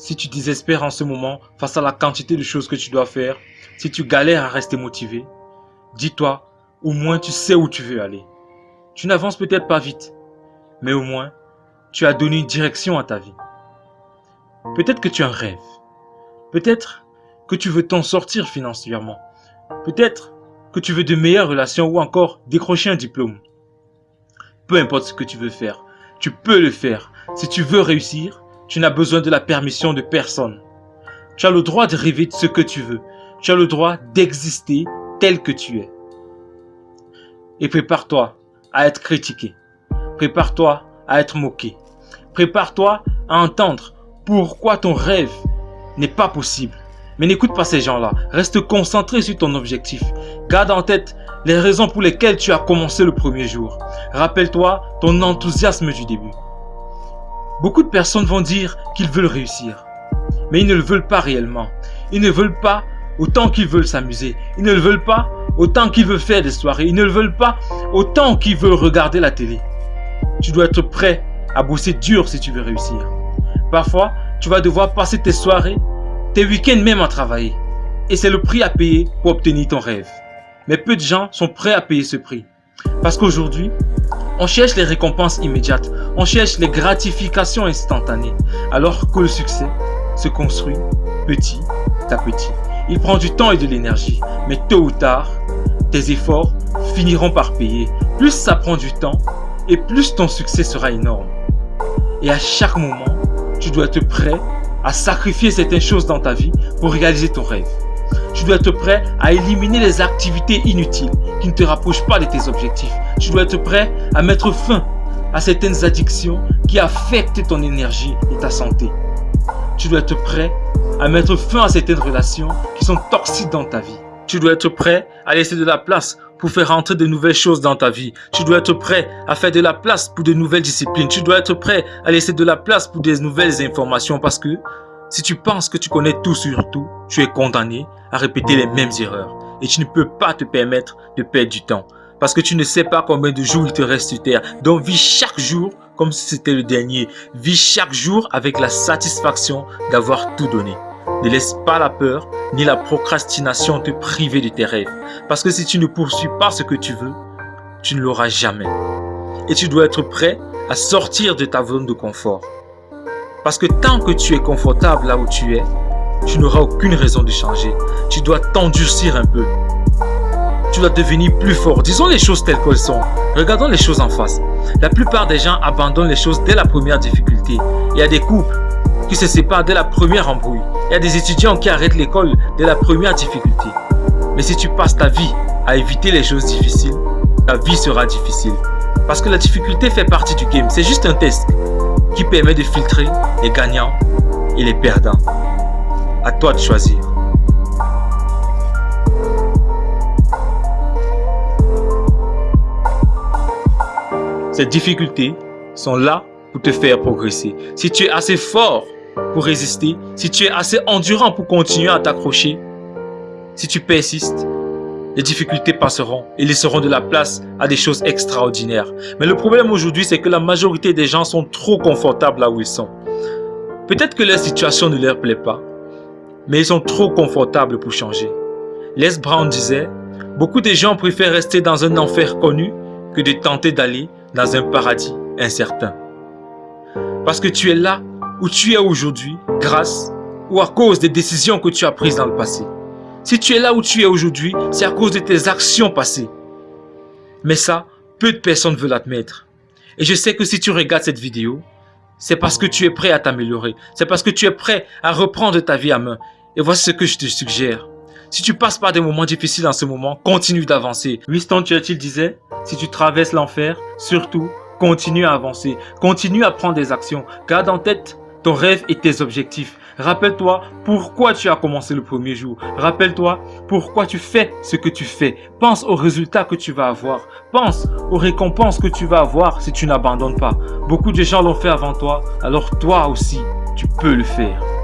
si tu désespères en ce moment face à la quantité de choses que tu dois faire, si tu galères à rester motivé, dis-toi, au moins tu sais où tu veux aller. Tu n'avances peut-être pas vite, mais au moins, tu as donné une direction à ta vie. Peut-être que tu as un rêve. Peut-être que tu veux t'en sortir financièrement. Peut-être que tu veux de meilleures relations ou encore décrocher un diplôme. Peu importe ce que tu veux faire, tu peux le faire. Si tu veux réussir, tu n'as besoin de la permission de personne. Tu as le droit de rêver de ce que tu veux. Tu as le droit d'exister tel que tu es. Et prépare-toi à être critiqué. Prépare-toi à être moqué. Prépare-toi à entendre pourquoi ton rêve n'est pas possible. Mais n'écoute pas ces gens-là. Reste concentré sur ton objectif. Garde en tête les raisons pour lesquelles tu as commencé le premier jour. Rappelle-toi ton enthousiasme du début. Beaucoup de personnes vont dire qu'ils veulent réussir. Mais ils ne le veulent pas réellement. Ils ne veulent pas autant qu'ils veulent s'amuser. Ils ne le veulent pas autant qu'ils veulent faire des soirées. Ils ne le veulent pas autant qu'ils veulent regarder la télé. Tu dois être prêt à bosser dur si tu veux réussir. Parfois, tu vas devoir passer tes soirées, tes week-ends même à travailler. Et c'est le prix à payer pour obtenir ton rêve. Mais peu de gens sont prêts à payer ce prix. Parce qu'aujourd'hui, on cherche les récompenses immédiates, on cherche les gratifications instantanées, alors que le succès se construit petit à petit. Il prend du temps et de l'énergie, mais tôt ou tard, tes efforts finiront par payer. Plus ça prend du temps, et plus ton succès sera énorme. Et à chaque moment, tu dois être prêt à sacrifier certaines choses dans ta vie pour réaliser ton rêve. Tu dois être prêt à éliminer les activités inutiles qui ne te rapprochent pas de tes objectifs. Tu dois être prêt à mettre fin à certaines addictions qui affectent ton énergie et ta santé. Tu dois être prêt à mettre fin à certaines relations qui sont toxiques dans ta vie. Tu dois être prêt à laisser de la place pour faire entrer de nouvelles choses dans ta vie. Tu dois être prêt à faire de la place pour de nouvelles disciplines. Tu dois être prêt à laisser de la place pour des nouvelles informations parce que si tu penses que tu connais tout sur tout, tu es condamné à répéter les mêmes erreurs. Et tu ne peux pas te permettre de perdre du temps. Parce que tu ne sais pas combien de jours il te reste sur terre. Donc vis chaque jour comme si c'était le dernier. Vis chaque jour avec la satisfaction d'avoir tout donné. Ne laisse pas la peur ni la procrastination te priver de tes rêves. Parce que si tu ne poursuis pas ce que tu veux, tu ne l'auras jamais. Et tu dois être prêt à sortir de ta zone de confort. Parce que tant que tu es confortable là où tu es, tu n'auras aucune raison de changer. Tu dois t'endurcir un peu. Tu dois devenir plus fort. Disons les choses telles qu'elles sont. Regardons les choses en face. La plupart des gens abandonnent les choses dès la première difficulté. Il y a des couples qui se séparent dès la première embrouille. Il y a des étudiants qui arrêtent l'école dès la première difficulté. Mais si tu passes ta vie à éviter les choses difficiles, ta vie sera difficile. Parce que la difficulté fait partie du game. C'est juste un test qui permet de filtrer les gagnants et les perdants. À toi de choisir. Ces difficultés sont là pour te faire progresser. Si tu es assez fort pour résister, si tu es assez endurant pour continuer à t'accrocher, si tu persistes, les difficultés passeront et laisseront de la place à des choses extraordinaires. Mais le problème aujourd'hui, c'est que la majorité des gens sont trop confortables là où ils sont. Peut-être que leur situation ne leur plaît pas, mais ils sont trop confortables pour changer. Les Brown disait, beaucoup de gens préfèrent rester dans un enfer connu que de tenter d'aller dans un paradis incertain. Parce que tu es là où tu es aujourd'hui grâce ou à cause des décisions que tu as prises dans le passé. Si tu es là où tu es aujourd'hui, c'est à cause de tes actions passées. Mais ça, peu de personnes veulent admettre. Et je sais que si tu regardes cette vidéo, c'est parce que tu es prêt à t'améliorer. C'est parce que tu es prêt à reprendre ta vie à main. Et voici ce que je te suggère. Si tu passes par des moments difficiles en ce moment, continue d'avancer. Winston Churchill disait, si tu traverses l'enfer, surtout, continue à avancer. Continue à prendre des actions. Garde en tête ton rêve et tes objectifs. Rappelle-toi pourquoi tu as commencé le premier jour. Rappelle-toi pourquoi tu fais ce que tu fais. Pense aux résultats que tu vas avoir. Pense aux récompenses que tu vas avoir si tu n'abandonnes pas. Beaucoup de gens l'ont fait avant toi, alors toi aussi, tu peux le faire.